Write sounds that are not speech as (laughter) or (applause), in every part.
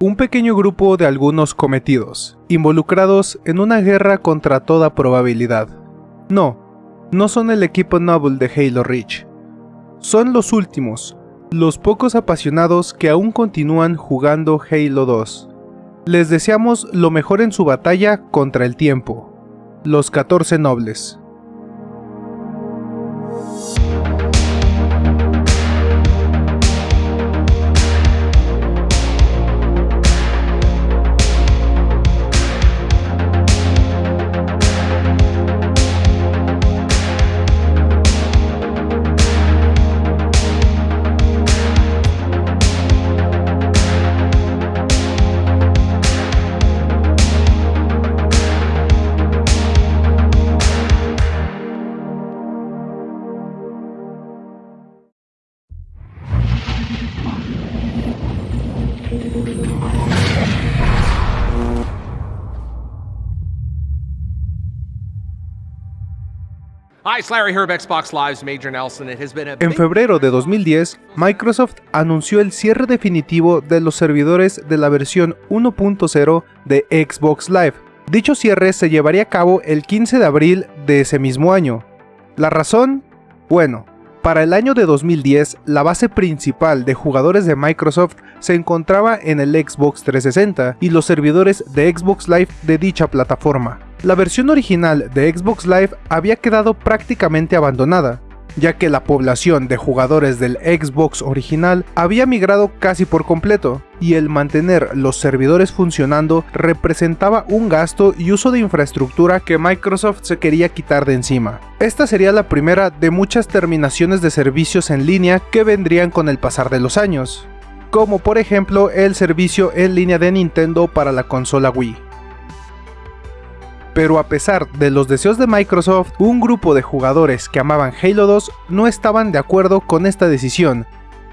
un pequeño grupo de algunos cometidos, involucrados en una guerra contra toda probabilidad. No, no son el equipo Noble de Halo Reach. Son los últimos, los pocos apasionados que aún continúan jugando Halo 2. Les deseamos lo mejor en su batalla contra el tiempo. Los 14 Nobles. En febrero de 2010, Microsoft anunció el cierre definitivo de los servidores de la versión 1.0 de Xbox Live. Dicho cierre se llevaría a cabo el 15 de abril de ese mismo año. ¿La razón? Bueno, para el año de 2010, la base principal de jugadores de Microsoft se encontraba en el Xbox 360 y los servidores de Xbox Live de dicha plataforma. La versión original de Xbox Live había quedado prácticamente abandonada, ya que la población de jugadores del Xbox original había migrado casi por completo, y el mantener los servidores funcionando representaba un gasto y uso de infraestructura que Microsoft se quería quitar de encima. Esta sería la primera de muchas terminaciones de servicios en línea que vendrían con el pasar de los años, como por ejemplo el servicio en línea de Nintendo para la consola Wii. Pero a pesar de los deseos de Microsoft, un grupo de jugadores que amaban Halo 2 no estaban de acuerdo con esta decisión,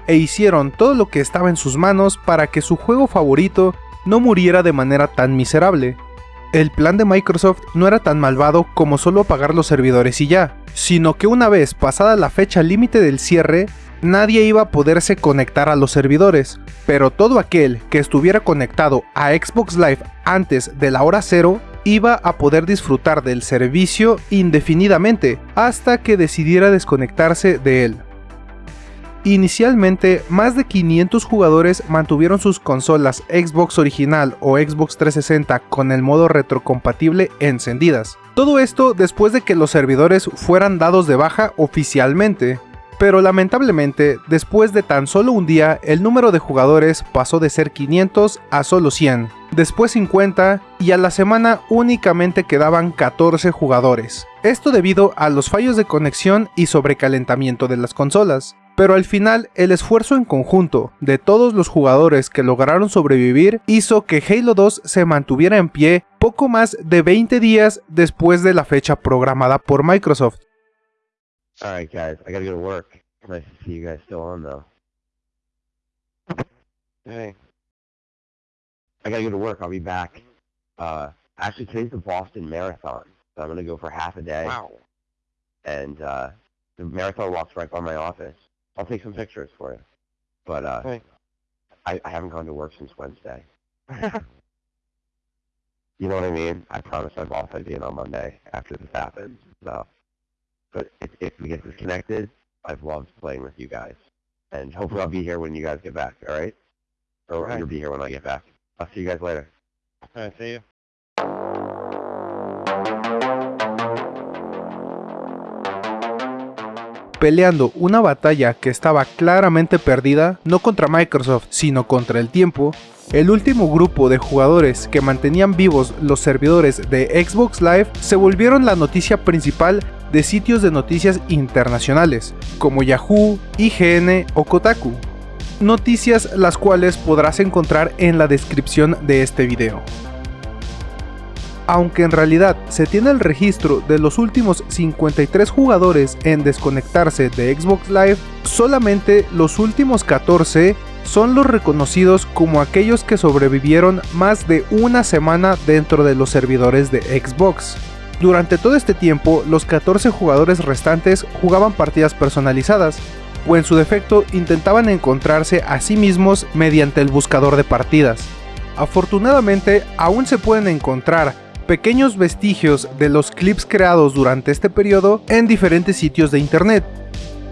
e hicieron todo lo que estaba en sus manos para que su juego favorito no muriera de manera tan miserable. El plan de Microsoft no era tan malvado como solo apagar los servidores y ya, sino que una vez pasada la fecha límite del cierre, nadie iba a poderse conectar a los servidores, pero todo aquel que estuviera conectado a Xbox Live antes de la hora cero iba a poder disfrutar del servicio indefinidamente hasta que decidiera desconectarse de él. Inicialmente, más de 500 jugadores mantuvieron sus consolas Xbox original o Xbox 360 con el modo retrocompatible encendidas. Todo esto después de que los servidores fueran dados de baja oficialmente, pero lamentablemente, después de tan solo un día, el número de jugadores pasó de ser 500 a solo 100, después 50 y a la semana únicamente quedaban 14 jugadores. Esto debido a los fallos de conexión y sobrecalentamiento de las consolas. Pero al final, el esfuerzo en conjunto de todos los jugadores que lograron sobrevivir hizo que Halo 2 se mantuviera en pie poco más de 20 días después de la fecha programada por Microsoft. Alright guys, I gotta go to work. Nice to see you guys still on though. Hey. I gotta go to work, I'll be back. Uh, actually today's the Boston Marathon, so I'm gonna go for half a day. Wow. And, uh, the marathon walks right by my office. I'll take some pictures for you. But, uh, Hey. I, I haven't gone to work since Wednesday. (laughs) You know what I mean? I promised my boss I'd be in on Monday after this happens, so. But if, if we get disconnected, I've loved playing with you guys. And (laughs) hopefully I'll be here when you guys get back, alright? Or Alright. you'll be here when I get back. I'll see you guys later. Alright, see you. peleando una batalla que estaba claramente perdida, no contra Microsoft, sino contra el tiempo, el último grupo de jugadores que mantenían vivos los servidores de Xbox Live se volvieron la noticia principal de sitios de noticias internacionales, como Yahoo, IGN o Kotaku. Noticias las cuales podrás encontrar en la descripción de este video. Aunque en realidad se tiene el registro de los últimos 53 jugadores en desconectarse de Xbox Live, solamente los últimos 14 son los reconocidos como aquellos que sobrevivieron más de una semana dentro de los servidores de Xbox. Durante todo este tiempo, los 14 jugadores restantes jugaban partidas personalizadas, o en su defecto intentaban encontrarse a sí mismos mediante el buscador de partidas. Afortunadamente, aún se pueden encontrar pequeños vestigios de los clips creados durante este periodo en diferentes sitios de internet,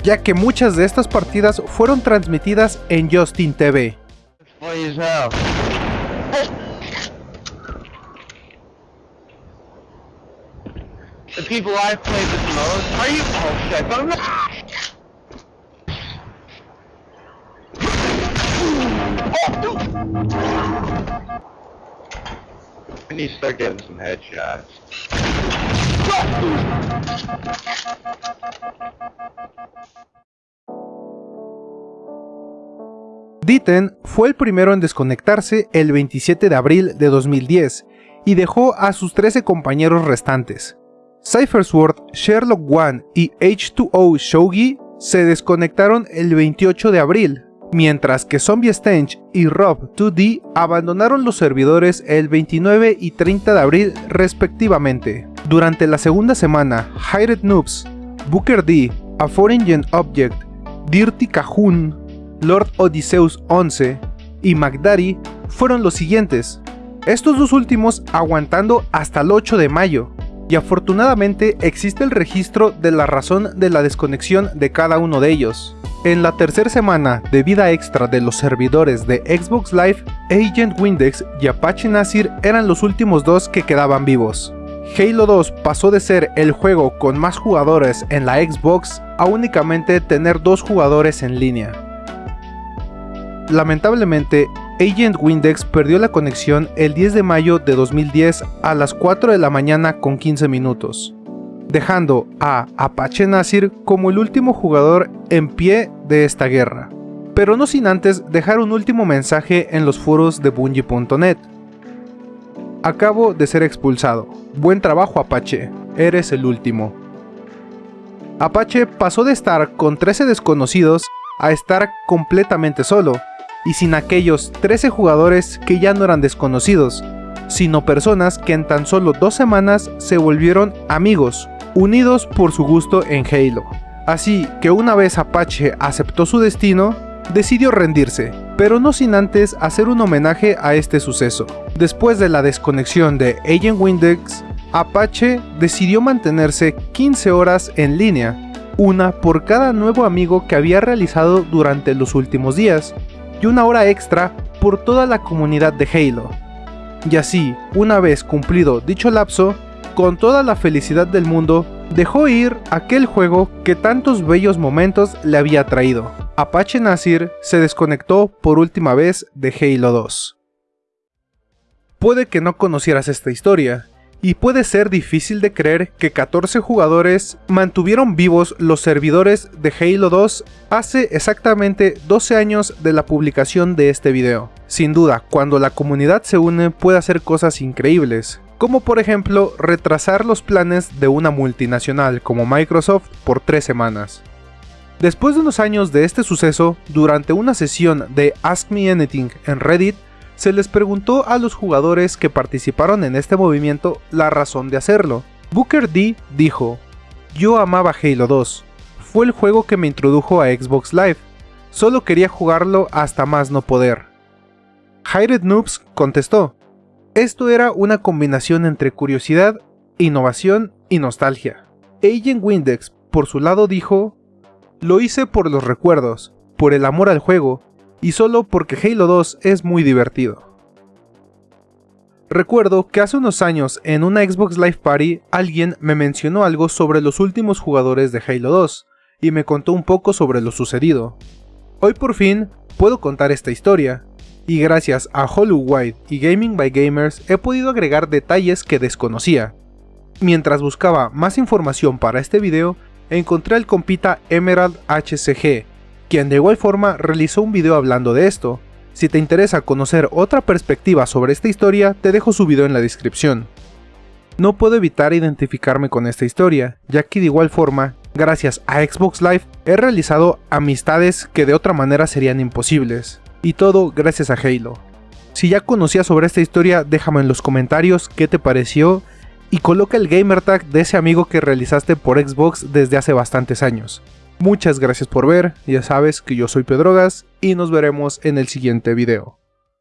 ya que muchas de estas partidas fueron transmitidas en Justin TV. The people I've played with most, are you? Oh shit, I'm not. I need to start getting some headshots. Ditten fue el primero en desconectarse el 27 de abril de 2010 y dejó a sus 13 compañeros restantes. Sword, Sherlock One y H2O Shogi se desconectaron el 28 de abril, mientras que Zombie Stench y Rob 2D abandonaron los servidores el 29 y 30 de abril respectivamente. Durante la segunda semana, Hired Noobs, Booker D, A Foreign Object, Dirty Cajun, Lord Odysseus 11 y McDaddy fueron los siguientes, estos dos últimos aguantando hasta el 8 de mayo, y afortunadamente existe el registro de la razón de la desconexión de cada uno de ellos. En la tercera semana de vida extra de los servidores de Xbox Live, Agent Windex y Apache Nasir eran los últimos dos que quedaban vivos. Halo 2 pasó de ser el juego con más jugadores en la Xbox a únicamente tener dos jugadores en línea. Lamentablemente, Agent Windex perdió la conexión el 10 de mayo de 2010 a las 4 de la mañana con 15 minutos, dejando a Apache Nasir como el último jugador en pie de esta guerra, pero no sin antes dejar un último mensaje en los foros de Bungie.net. Acabo de ser expulsado. Buen trabajo Apache, eres el último. Apache pasó de estar con 13 desconocidos a estar completamente solo, y sin aquellos 13 jugadores que ya no eran desconocidos, sino personas que en tan solo dos semanas se volvieron amigos, unidos por su gusto en Halo. Así que una vez Apache aceptó su destino, decidió rendirse, pero no sin antes hacer un homenaje a este suceso. Después de la desconexión de Agent Windex, Apache decidió mantenerse 15 horas en línea, una por cada nuevo amigo que había realizado durante los últimos días, y una hora extra por toda la comunidad de Halo. Y así, una vez cumplido dicho lapso, con toda la felicidad del mundo, dejó ir aquel juego que tantos bellos momentos le había traído. Apache Nasir se desconectó por última vez de Halo 2. Puede que no conocieras esta historia, y puede ser difícil de creer que 14 jugadores mantuvieron vivos los servidores de Halo 2 hace exactamente 12 años de la publicación de este video. Sin duda, cuando la comunidad se une puede hacer cosas increíbles, como por ejemplo retrasar los planes de una multinacional como Microsoft por 3 semanas. Después de unos años de este suceso, durante una sesión de Ask Me Anything en Reddit, se les preguntó a los jugadores que participaron en este movimiento la razón de hacerlo. Booker D dijo, yo amaba Halo 2, fue el juego que me introdujo a Xbox Live, solo quería jugarlo hasta más no poder. Hired Noobs contestó, esto era una combinación entre curiosidad, innovación y nostalgia. Agent Windex, por su lado, dijo, lo hice por los recuerdos, por el amor al juego y solo porque Halo 2 es muy divertido. Recuerdo que hace unos años en una Xbox Live Party alguien me mencionó algo sobre los últimos jugadores de Halo 2 y me contó un poco sobre lo sucedido. Hoy por fin puedo contar esta historia, y gracias a Hollywood y Gaming by Gamers he podido agregar detalles que desconocía. Mientras buscaba más información para este video, encontré al compita Emerald HCG, quien de igual forma realizó un video hablando de esto. Si te interesa conocer otra perspectiva sobre esta historia, te dejo su video en la descripción. No puedo evitar identificarme con esta historia, ya que de igual forma, gracias a Xbox Live, he realizado amistades que de otra manera serían imposibles. Y todo gracias a Halo. Si ya conocías sobre esta historia, déjame en los comentarios qué te pareció y coloca el gamertag de ese amigo que realizaste por Xbox desde hace bastantes años. Muchas gracias por ver, ya sabes que yo soy Pedrogas y nos veremos en el siguiente video.